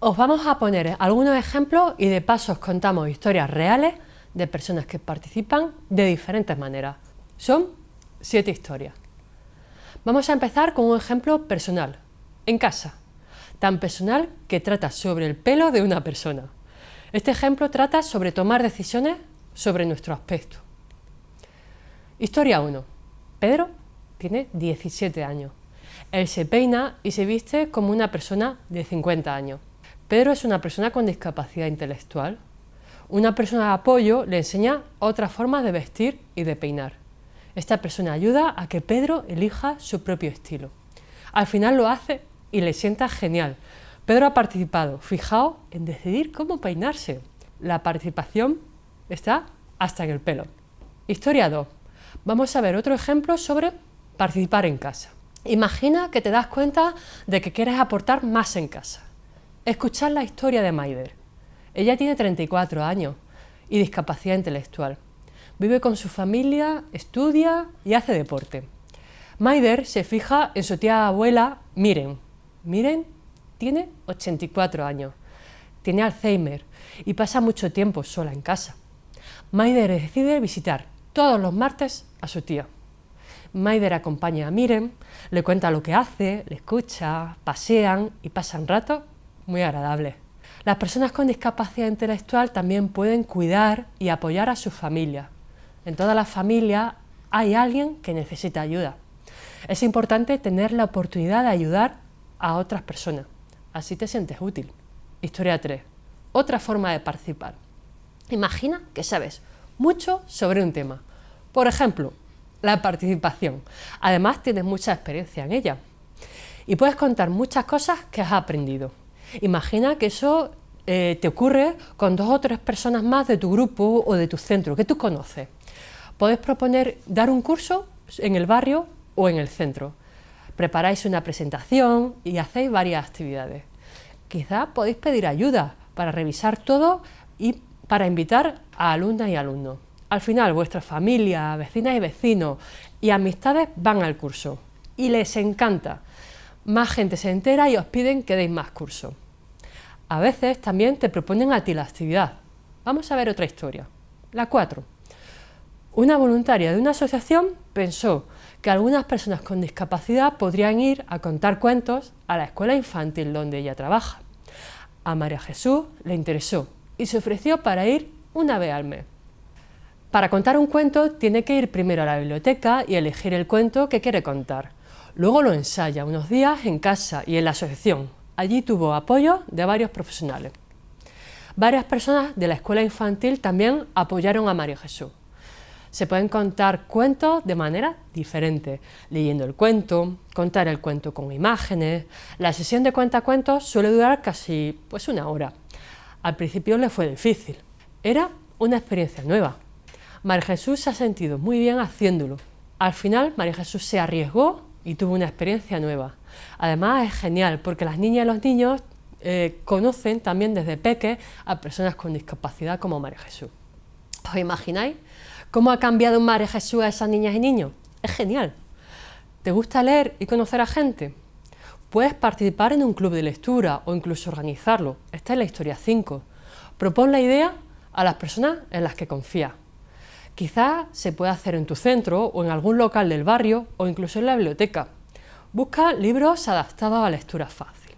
Os vamos a poner algunos ejemplos y de paso os contamos historias reales de personas que participan de diferentes maneras. Son siete historias. Vamos a empezar con un ejemplo personal, en casa, tan personal que trata sobre el pelo de una persona. Este ejemplo trata sobre tomar decisiones sobre nuestro aspecto. Historia 1. Pedro tiene 17 años. Él se peina y se viste como una persona de 50 años. Pedro es una persona con discapacidad intelectual. Una persona de apoyo le enseña otras formas de vestir y de peinar. Esta persona ayuda a que Pedro elija su propio estilo. Al final lo hace y le sienta genial. Pedro ha participado, fijaos, en decidir cómo peinarse. La participación está hasta en el pelo. Historia 2. Vamos a ver otro ejemplo sobre participar en casa. Imagina que te das cuenta de que quieres aportar más en casa. Escuchar la historia de Maider. Ella tiene 34 años y discapacidad intelectual. Vive con su familia, estudia y hace deporte. Maider se fija en su tía abuela Miren. Miren tiene 84 años, tiene Alzheimer y pasa mucho tiempo sola en casa. Maider decide visitar todos los martes a su tía. Maider acompaña a Miren, le cuenta lo que hace, le escucha, pasean y pasan rato muy agradables. Las personas con discapacidad intelectual también pueden cuidar y apoyar a su familia. En todas las familias hay alguien que necesita ayuda. Es importante tener la oportunidad de ayudar a otras personas. Así te sientes útil. Historia 3. Otra forma de participar. Imagina que sabes mucho sobre un tema. Por ejemplo, la participación. Además, tienes mucha experiencia en ella. Y puedes contar muchas cosas que has aprendido. Imagina que eso eh, te ocurre con dos o tres personas más de tu grupo o de tu centro, que tú conoces. Puedes proponer dar un curso en el barrio o en el centro. Preparáis una presentación y hacéis varias actividades. Quizá podéis pedir ayuda para revisar todo y para invitar a alumnas y alumnos. Al final, vuestra familia, vecinas y vecinos y amistades van al curso y les encanta. Más gente se entera y os piden que deis más cursos. A veces también te proponen a ti la actividad. Vamos a ver otra historia. La 4. Una voluntaria de una asociación pensó que algunas personas con discapacidad podrían ir a contar cuentos a la escuela infantil donde ella trabaja. A María Jesús le interesó y se ofreció para ir una vez al mes. Para contar un cuento tiene que ir primero a la biblioteca y elegir el cuento que quiere contar. Luego lo ensaya unos días en casa y en la asociación. Allí tuvo apoyo de varios profesionales. Varias personas de la escuela infantil también apoyaron a María Jesús. Se pueden contar cuentos de manera diferente, leyendo el cuento, contar el cuento con imágenes. La sesión de cuentacuentos suele durar casi pues, una hora. Al principio le fue difícil. Era una experiencia nueva. María Jesús se ha sentido muy bien haciéndolo. Al final, María Jesús se arriesgó y tuvo una experiencia nueva. Además, es genial porque las niñas y los niños eh, conocen también desde peque a personas con discapacidad como María Jesús. ¿Os imagináis cómo ha cambiado María Jesús a esas niñas y niños? Es genial. ¿Te gusta leer y conocer a gente? Puedes participar en un club de lectura o incluso organizarlo. Esta es la historia 5. Propon la idea a las personas en las que confías. Quizás se puede hacer en tu centro o en algún local del barrio o incluso en la biblioteca. Busca libros adaptados a lectura fácil.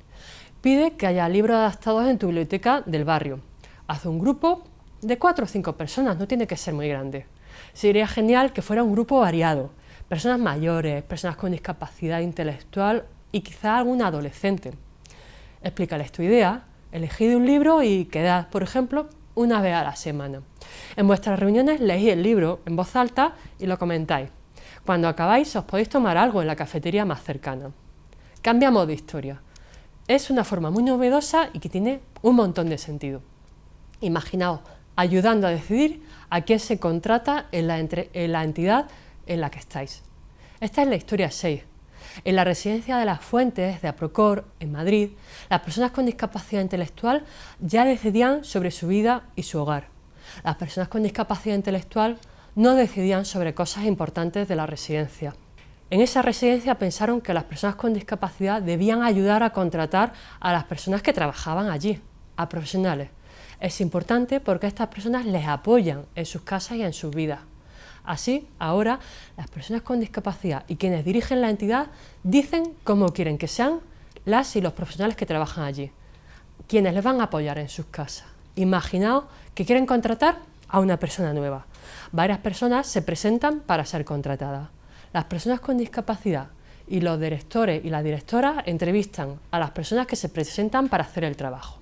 Pide que haya libros adaptados en tu biblioteca del barrio. Haz un grupo de cuatro o cinco personas, no tiene que ser muy grande. Sería genial que fuera un grupo variado, personas mayores, personas con discapacidad intelectual y quizá algún adolescente. Explícales tu idea, elegid un libro y quedad, por ejemplo, una vez a la semana. En vuestras reuniones leéis el libro en voz alta y lo comentáis. Cuando acabáis os podéis tomar algo en la cafetería más cercana. Cambiamos de historia. Es una forma muy novedosa y que tiene un montón de sentido. Imaginaos ayudando a decidir a quién se contrata en la, en la entidad en la que estáis. Esta es la historia 6, en la residencia de las Fuentes de Aprocor, en Madrid, las personas con discapacidad intelectual ya decidían sobre su vida y su hogar. Las personas con discapacidad intelectual no decidían sobre cosas importantes de la residencia. En esa residencia pensaron que las personas con discapacidad debían ayudar a contratar a las personas que trabajaban allí, a profesionales. Es importante porque estas personas les apoyan en sus casas y en sus vidas. Así, ahora, las personas con discapacidad y quienes dirigen la entidad dicen cómo quieren que sean las y los profesionales que trabajan allí, quienes les van a apoyar en sus casas. Imaginaos que quieren contratar a una persona nueva. Varias personas se presentan para ser contratadas. Las personas con discapacidad y los directores y las directoras entrevistan a las personas que se presentan para hacer el trabajo.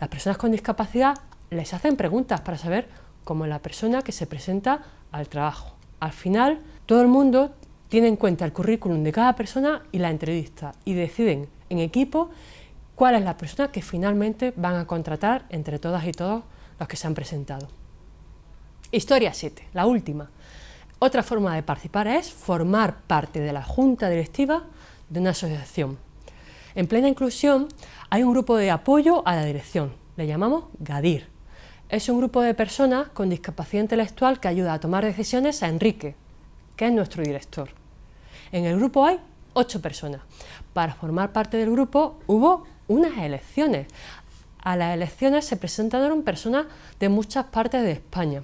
Las personas con discapacidad les hacen preguntas para saber cómo es la persona que se presenta al trabajo. Al final, todo el mundo tiene en cuenta el currículum de cada persona y la entrevista y deciden en equipo cuál es la persona que finalmente van a contratar entre todas y todos los que se han presentado. Historia 7, la última. Otra forma de participar es formar parte de la junta directiva de una asociación. En plena inclusión hay un grupo de apoyo a la dirección, le llamamos GADIR. Es un grupo de personas con discapacidad intelectual que ayuda a tomar decisiones a Enrique, que es nuestro director. En el grupo hay ocho personas. Para formar parte del grupo hubo unas elecciones. A las elecciones se presentaron personas de muchas partes de España.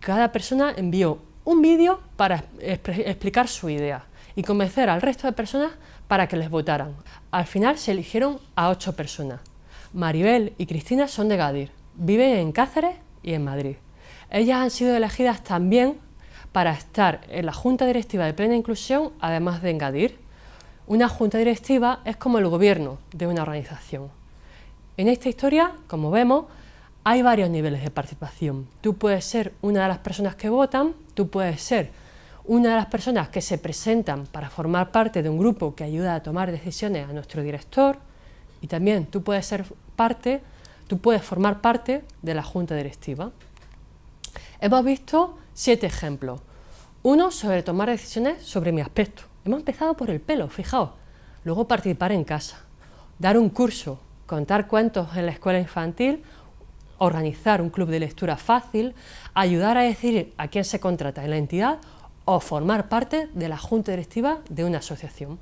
Cada persona envió un vídeo para explicar su idea y convencer al resto de personas para que les votaran. Al final se eligieron a ocho personas. Maribel y Cristina son de Gadir, viven en Cáceres y en Madrid. Ellas han sido elegidas también para estar en la Junta Directiva de Plena Inclusión, además de en Gadir. Una Junta Directiva es como el gobierno de una organización. En esta historia, como vemos, hay varios niveles de participación. Tú puedes ser una de las personas que votan, tú puedes ser una de las personas que se presentan para formar parte de un grupo que ayuda a tomar decisiones a nuestro director y también tú puedes ser parte, tú puedes formar parte de la junta directiva. Hemos visto siete ejemplos. Uno sobre tomar decisiones sobre mi aspecto. Hemos empezado por el pelo, fijaos. Luego participar en casa, dar un curso, contar cuentos en la escuela infantil organizar un club de lectura fácil, ayudar a decidir a quién se contrata en la entidad o formar parte de la junta directiva de una asociación.